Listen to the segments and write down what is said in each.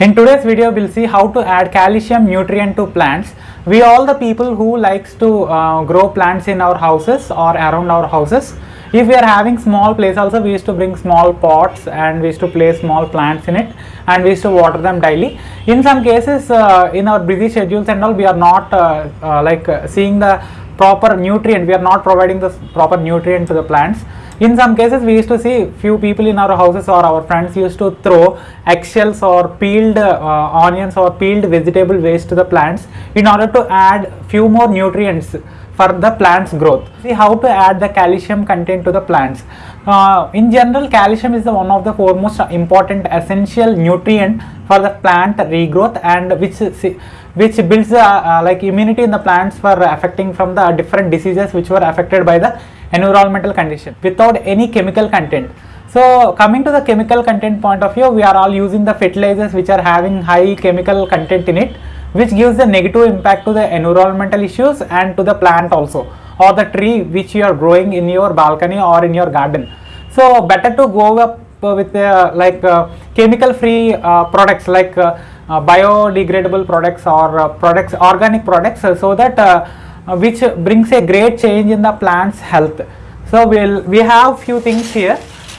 In today's video, we'll see how to add calcium nutrient to plants. We all the people who likes to uh, grow plants in our houses or around our houses. If we are having small place also, we used to bring small pots and we used to place small plants in it and we used to water them daily. In some cases, uh, in our busy schedules and all, we are not uh, uh, like uh, seeing the proper nutrient. We are not providing the proper nutrient to the plants in some cases we used to see few people in our houses or our friends used to throw eggshells or peeled uh, onions or peeled vegetable waste to the plants in order to add few more nutrients for the plant's growth. See how to add the calcium content to the plants. Uh, in general calcium is the one of the foremost important essential nutrient for the plant regrowth and which which builds uh, uh, like immunity in the plants for affecting from the different diseases which were affected by the environmental condition without any chemical content. So coming to the chemical content point of view, we are all using the fertilizers which are having high chemical content in it which gives the negative impact to the environmental issues and to the plant also or the tree which you are growing in your balcony or in your garden. So better to go up with uh, like uh, chemical free uh, products like uh, uh, biodegradable products or uh, products organic products so that uh, which brings a great change in the plant's health. So we'll we have few things here.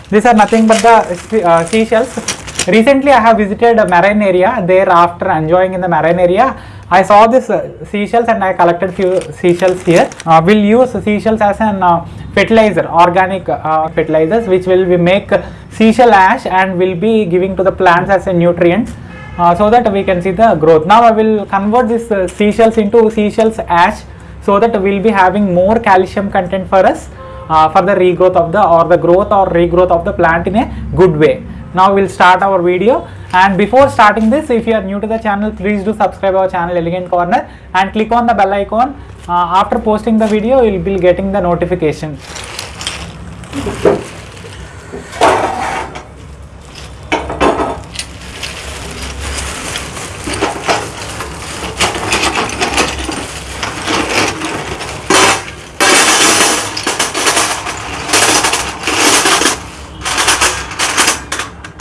These are nothing but the uh, seashells. Recently I have visited a marine area. There after enjoying in the marine area, I saw this uh, seashells and I collected few seashells here. Uh, we'll use seashells as an uh, fertilizer, organic uh, fertilizers, which will be make seashell ash and will be giving to the plants as a nutrient. Uh, so that we can see the growth. Now I will convert this uh, seashells into seashells ash so that we will be having more calcium content for us uh, for the regrowth of the or the growth or regrowth of the plant in a good way. Now we will start our video and before starting this if you are new to the channel please do subscribe our channel Elegant Corner and click on the bell icon. Uh, after posting the video you will be getting the notification.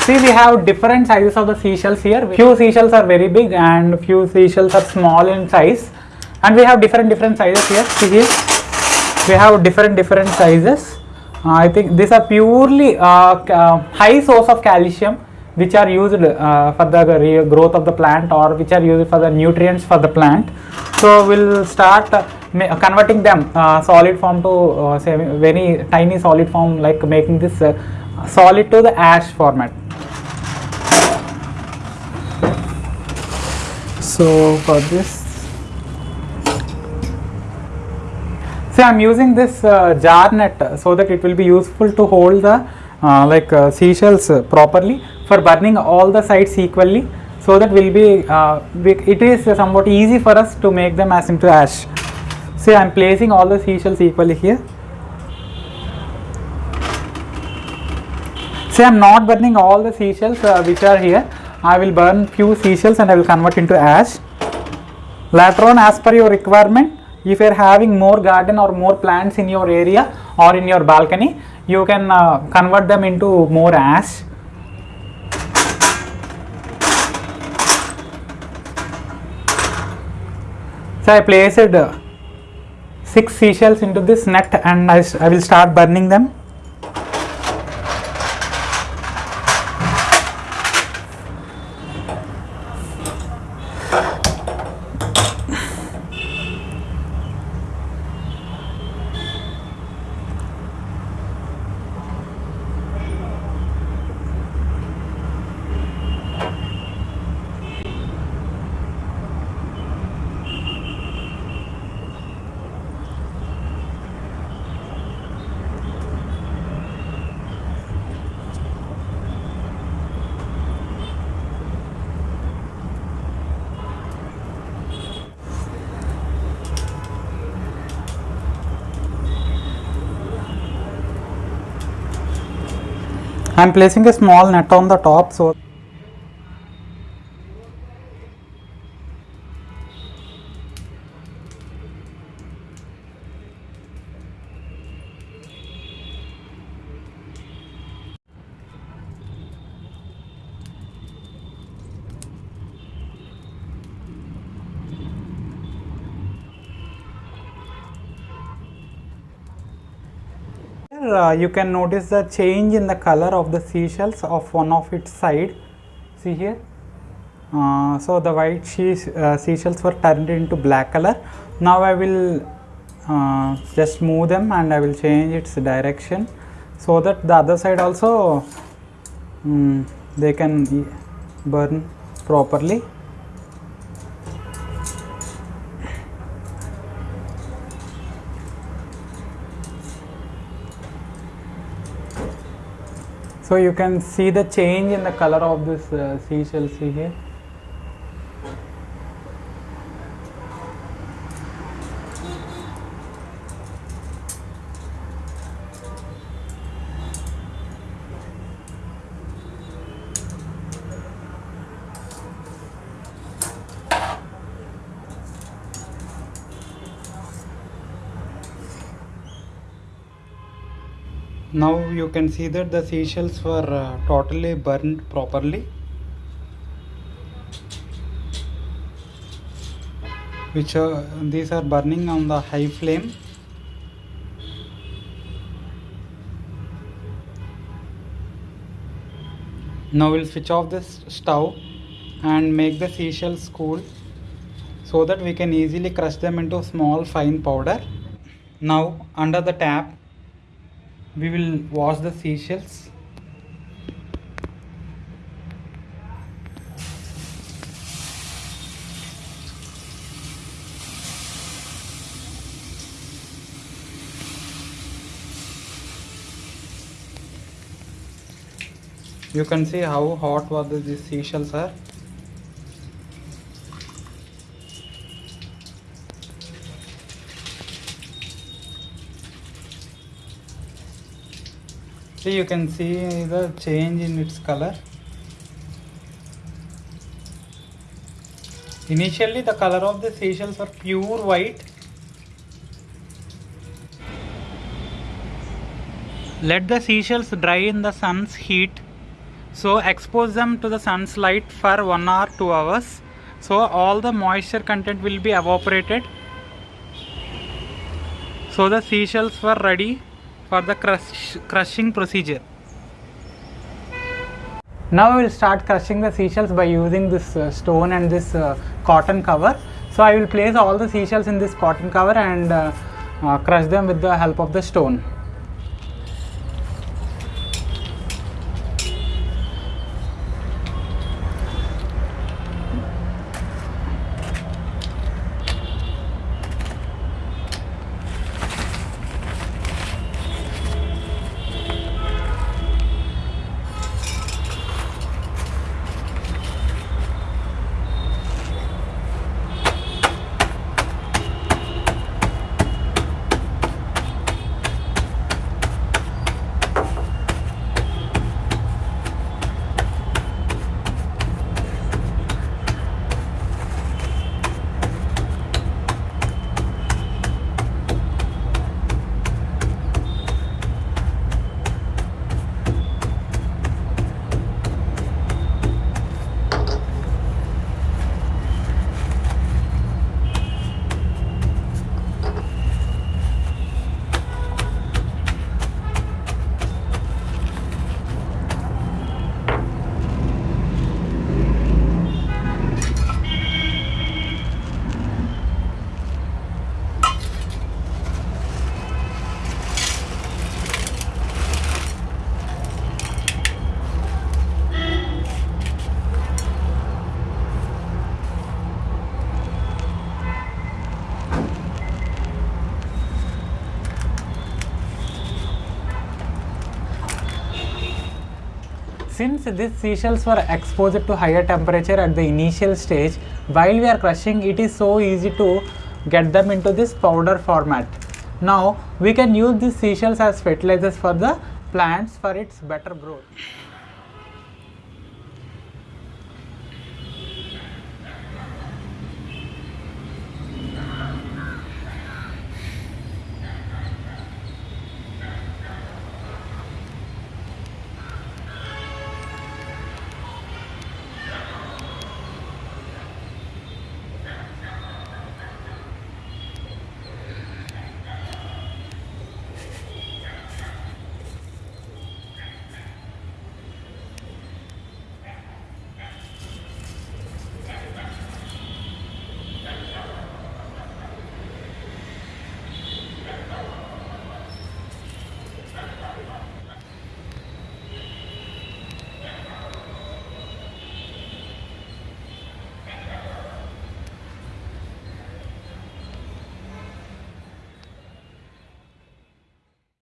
See we have different sizes of the seashells here. Few seashells are very big and few seashells are small in size and we have different different sizes here. See here we have different different sizes. Uh, I think these are purely uh, uh, high source of calcium which are used uh, for the growth of the plant or which are used for the nutrients for the plant. So we'll start uh, converting them uh, solid form to say very tiny solid form like making this solid to the ash format. So for this see i'm using this uh, jar net so that it will be useful to hold the uh, like uh, seashells properly for burning all the sides equally so that will be it is somewhat easy for us to make them as into ash. See i'm placing all the seashells equally here. See i'm not burning all the seashells which are here I will burn few seashells and I will convert into ash. Later on as per your requirement, if you are having more garden or more plants in your area or in your balcony, you can uh, convert them into more ash. So I placed uh, 6 seashells into this net and I, I will start burning them. I am placing a small net on the top so uh, you can notice the change in the color of the seashells of one of its side. See here. Uh, so the white she- uh, seashells were turned into black color. Now I will uh, just move them and I will change its direction so that the other side also mm, they can burn properly. So you can see the change in the color of this uh, seashell see here. Now you can see that the seashells were uh, totally burned properly. Which uh, these are burning on the high flame. Now we'll switch off this stove and make the seashells cool so that we can easily crush them into small fine powder. Now under the tap we will wash the seashells. You can see how hot was the, these seashells are you can see the change in its color. Initially the color of the seashells were pure white. Let the seashells dry in the sun's heat. So expose them to the sun's light for 1 or 2 hours. So all the moisture content will be evaporated. So the seashells were ready for the crush, crushing procedure. Now we will start crushing the seashells by using this uh, stone and this uh, cotton cover. So I will place all the seashells in this cotton cover and uh, uh, crush them with the help of the stone. Since these seashells were exposed to higher temperature at the initial stage, while we are crushing it is so easy to get them into this powder format. Now we can use these seashells as fertilizers for the plants for its better growth.